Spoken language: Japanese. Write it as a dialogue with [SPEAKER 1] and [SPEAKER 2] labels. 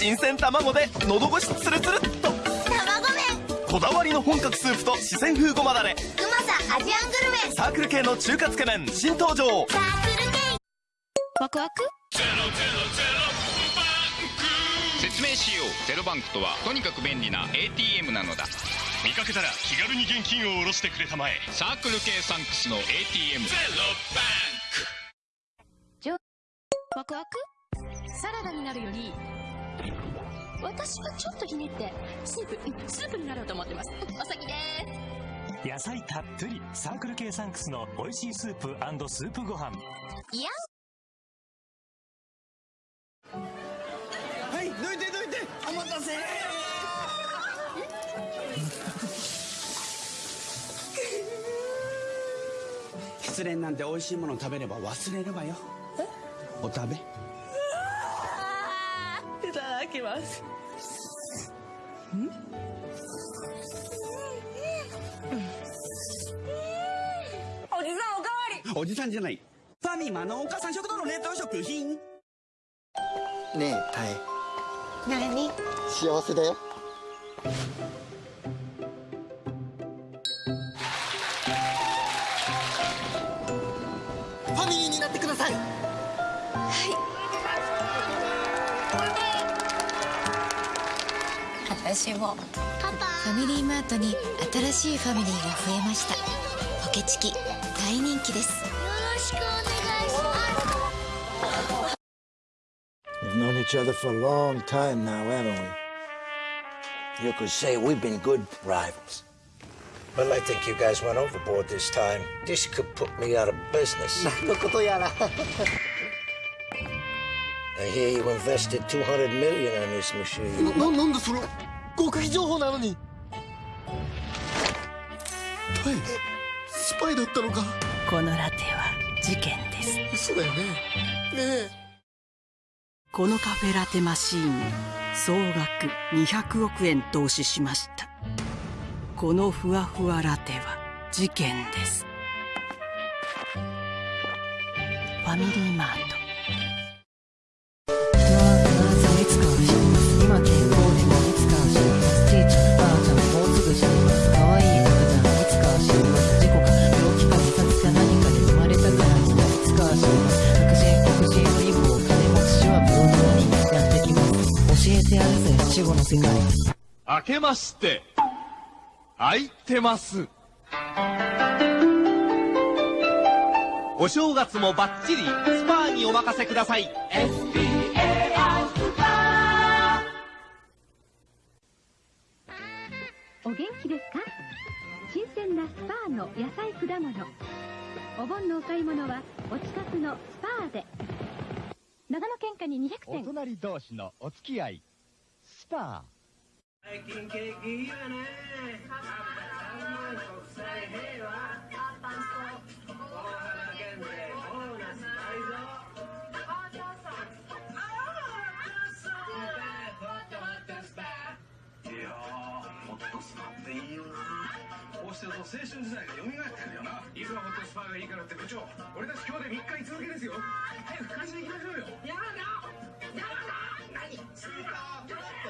[SPEAKER 1] 新鮮卵で喉越しツルツルっと。
[SPEAKER 2] 卵麺。
[SPEAKER 1] こだわりの本格スープと四川風ごまだれ
[SPEAKER 2] うまさアジアングルメ。
[SPEAKER 1] サークル系の中華つけ麺。新登場。
[SPEAKER 2] サークル系。
[SPEAKER 3] ワクワク？
[SPEAKER 4] 説明しよう。ゼロバンクとはとにかく便利な ATM なのだ。
[SPEAKER 5] 見かけたら気軽に現金を下ろしてくれたまえ。
[SPEAKER 4] サークル系サンクスの ATM ゼロバ
[SPEAKER 3] ワクワク？サラダになるより私はちょっとひねってスープうんスープになろうと思ってます。うんお先です。
[SPEAKER 6] 野菜たっぷりサークル系サンクスの美味しいスープスープご飯。
[SPEAKER 3] いや
[SPEAKER 7] はいどいてどいて。お待たせ。失恋なんて美味しいもの食べれば忘れるわよ。お食べ？
[SPEAKER 3] ます。おじさんおかわり。
[SPEAKER 7] おじさんじゃない。ファミマのお母さん食堂の冷凍食品。
[SPEAKER 8] ねえタエ。
[SPEAKER 2] 何？
[SPEAKER 8] 幸せだよファミリーになってください
[SPEAKER 9] 私も
[SPEAKER 2] パパ
[SPEAKER 9] ファミリーマートに新しいファミリーが増えましたポケチキ大人気です
[SPEAKER 2] よろしくお願いします
[SPEAKER 10] We've known each other for a long time now, haven't we? You could say we've been good rivals. Well, I think you guys went overboard this time. This could put me out of business.
[SPEAKER 8] 何のことやら
[SPEAKER 10] I hear you invested 200 million on this machine.
[SPEAKER 8] ななんでそれ極秘情報なのに？はいスパイだったのか？
[SPEAKER 11] このラテは事件です。
[SPEAKER 8] 嘘だよね。ねえ。
[SPEAKER 11] このカフェラテマシーン総額200億円投資しました。このふわふわラテは事件です。ファミリーマートます教えてやるぜ死後の世界
[SPEAKER 1] 明けまして開いてます。お正月もバッチリスパーにお任せください。
[SPEAKER 12] お元気ですか？新鮮なスパーの野菜果物。お盆のお買い物はお近くのスパーで。長野県下に200点
[SPEAKER 13] 隣同士のお付き合いスパ
[SPEAKER 7] 最近景気いいわね国際平和大原県でボーナス倍増いやーホットスパっていいよな。こうしてると青春時代が蘇ってくるよな。いくらホットスパがいいからって部長俺たち今日で3日居続けですよ。早く会社行きましょうよ。やだやだ何スーパードラッグホットスパ